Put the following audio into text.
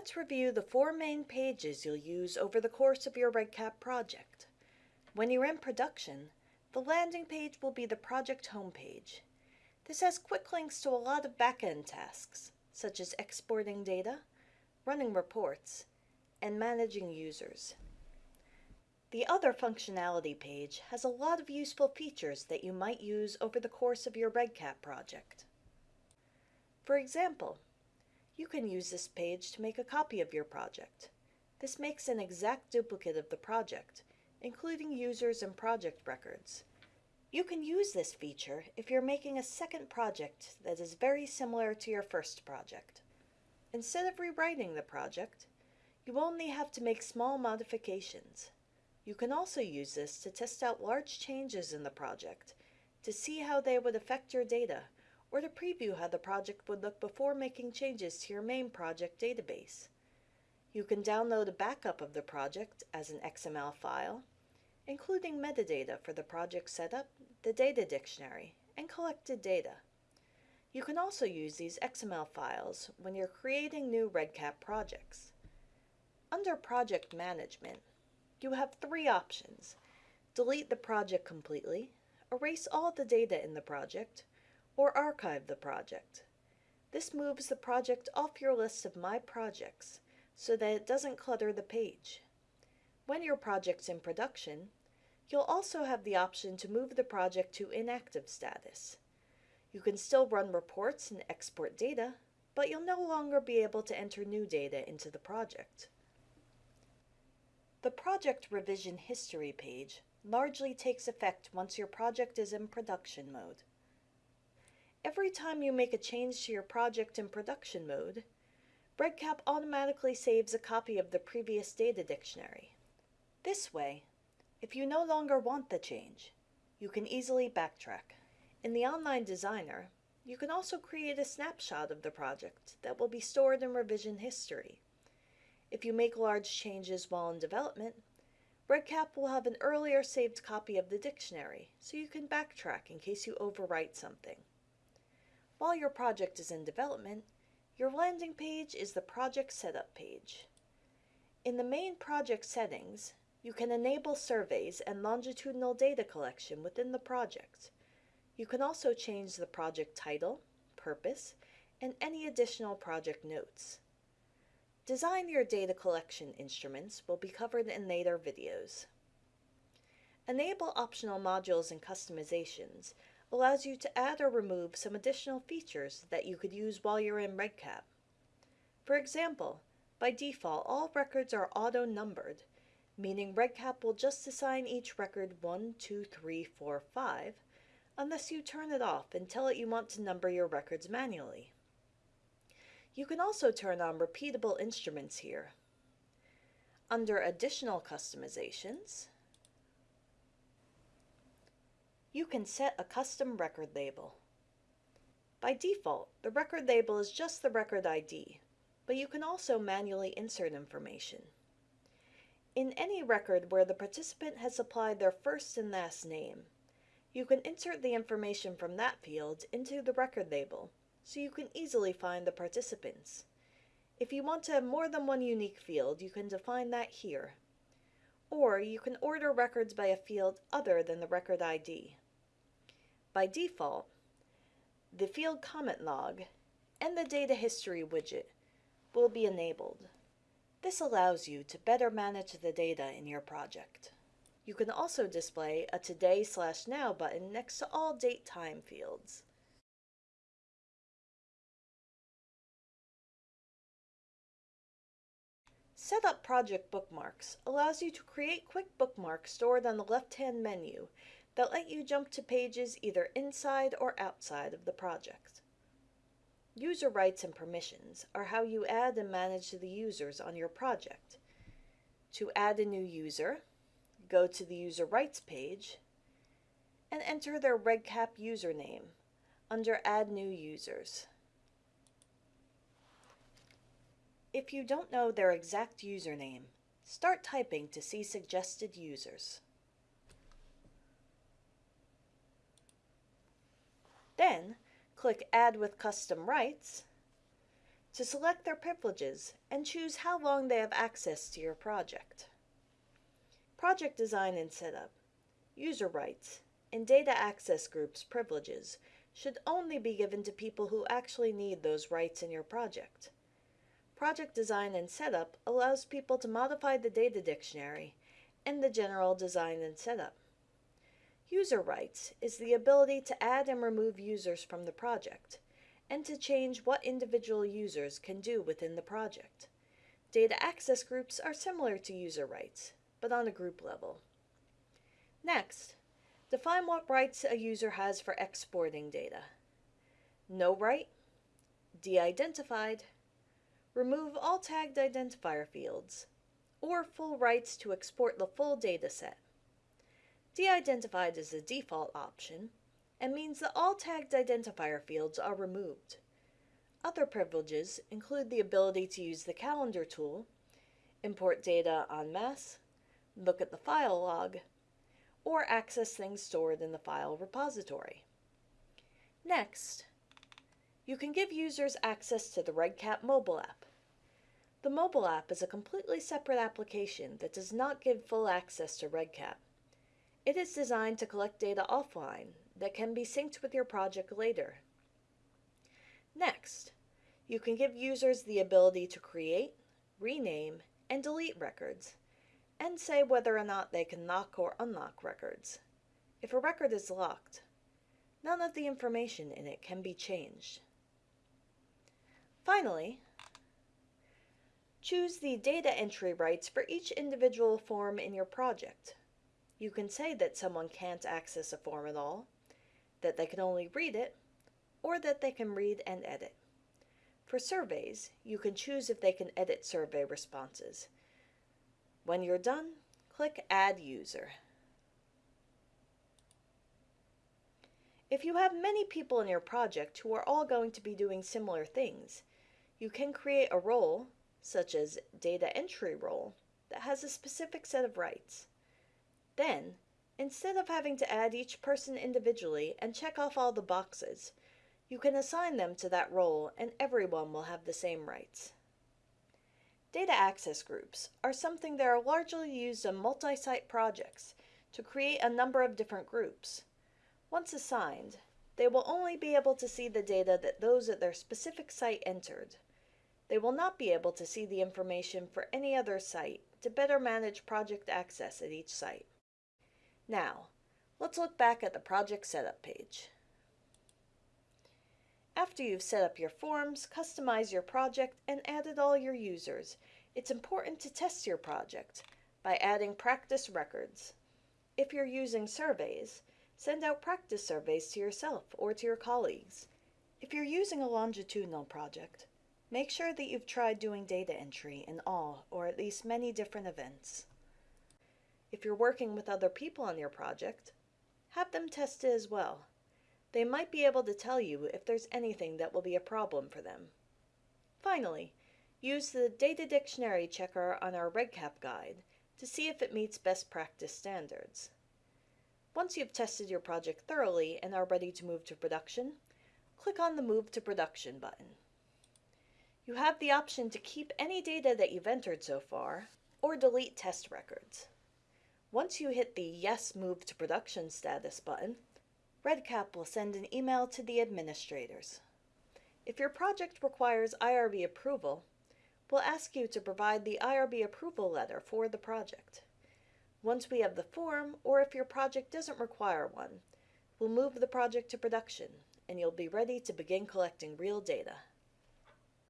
Let's review the four main pages you'll use over the course of your REDCap project. When you're in production, the landing page will be the project homepage. This has quick links to a lot of back-end tasks, such as exporting data, running reports, and managing users. The other functionality page has a lot of useful features that you might use over the course of your REDCap project. For example, you can use this page to make a copy of your project. This makes an exact duplicate of the project, including users and project records. You can use this feature if you're making a second project that is very similar to your first project. Instead of rewriting the project, you only have to make small modifications. You can also use this to test out large changes in the project to see how they would affect your data or to preview how the project would look before making changes to your main project database. You can download a backup of the project as an XML file, including metadata for the project setup, the data dictionary, and collected data. You can also use these XML files when you're creating new REDCap projects. Under Project Management, you have three options. Delete the project completely, erase all the data in the project, or archive the project. This moves the project off your list of My Projects so that it doesn't clutter the page. When your project's in production, you'll also have the option to move the project to inactive status. You can still run reports and export data, but you'll no longer be able to enter new data into the project. The Project Revision History page largely takes effect once your project is in production mode. Every time you make a change to your project in production mode, REDCap automatically saves a copy of the previous data dictionary. This way, if you no longer want the change, you can easily backtrack. In the Online Designer, you can also create a snapshot of the project that will be stored in revision history. If you make large changes while in development, REDCap will have an earlier saved copy of the dictionary, so you can backtrack in case you overwrite something. While your project is in development, your landing page is the project setup page. In the main project settings, you can enable surveys and longitudinal data collection within the project. You can also change the project title, purpose, and any additional project notes. Design your data collection instruments will be covered in later videos. Enable optional modules and customizations allows you to add or remove some additional features that you could use while you're in REDCap. For example, by default, all records are auto-numbered, meaning REDCap will just assign each record 1, 2, 3, 4, 5, unless you turn it off and tell it you want to number your records manually. You can also turn on repeatable instruments here. Under Additional Customizations, you can set a custom record label. By default, the record label is just the record ID, but you can also manually insert information. In any record where the participant has supplied their first and last name, you can insert the information from that field into the record label, so you can easily find the participants. If you want to have more than one unique field, you can define that here. Or you can order records by a field other than the record ID. By default, the field comment log and the data history widget will be enabled. This allows you to better manage the data in your project. You can also display a Today slash Now button next to all date time fields. Set up project bookmarks allows you to create quick bookmarks stored on the left-hand menu that let you jump to pages either inside or outside of the project. User rights and permissions are how you add and manage the users on your project. To add a new user, go to the User Rights page and enter their REDCap username under Add New Users. If you don't know their exact username, start typing to see suggested users. Then, click Add with Custom Rights to select their privileges and choose how long they have access to your project. Project design and setup, user rights, and data access groups privileges should only be given to people who actually need those rights in your project. Project design and setup allows people to modify the data dictionary and the general design and setup. User rights is the ability to add and remove users from the project and to change what individual users can do within the project. Data access groups are similar to user rights, but on a group level. Next, define what rights a user has for exporting data. No right, de-identified, remove all tagged identifier fields, or full rights to export the full dataset. De-identified is the default option and means that all tagged identifier fields are removed. Other privileges include the ability to use the calendar tool, import data en masse, look at the file log, or access things stored in the file repository. Next, you can give users access to the REDCap mobile app. The mobile app is a completely separate application that does not give full access to REDCap. It is designed to collect data offline that can be synced with your project later. Next, you can give users the ability to create, rename, and delete records, and say whether or not they can lock or unlock records. If a record is locked, none of the information in it can be changed. Finally, choose the data entry rights for each individual form in your project. You can say that someone can't access a form at all, that they can only read it, or that they can read and edit. For surveys, you can choose if they can edit survey responses. When you're done, click Add User. If you have many people in your project who are all going to be doing similar things, you can create a role, such as data entry role, that has a specific set of rights. Then, instead of having to add each person individually and check off all the boxes, you can assign them to that role and everyone will have the same rights. Data access groups are something that are largely used on multi-site projects to create a number of different groups. Once assigned, they will only be able to see the data that those at their specific site entered. They will not be able to see the information for any other site to better manage project access at each site. Now, let's look back at the project setup page. After you've set up your forms, customized your project, and added all your users, it's important to test your project by adding practice records. If you're using surveys, send out practice surveys to yourself or to your colleagues. If you're using a longitudinal project, Make sure that you've tried doing data entry in all or at least many different events. If you're working with other people on your project, have them test it as well. They might be able to tell you if there's anything that will be a problem for them. Finally, use the Data Dictionary checker on our REDCap guide to see if it meets best practice standards. Once you've tested your project thoroughly and are ready to move to production, click on the Move to Production button. You have the option to keep any data that you've entered so far, or delete test records. Once you hit the Yes Move to Production status button, REDCap will send an email to the administrators. If your project requires IRB approval, we'll ask you to provide the IRB approval letter for the project. Once we have the form, or if your project doesn't require one, we'll move the project to production, and you'll be ready to begin collecting real data.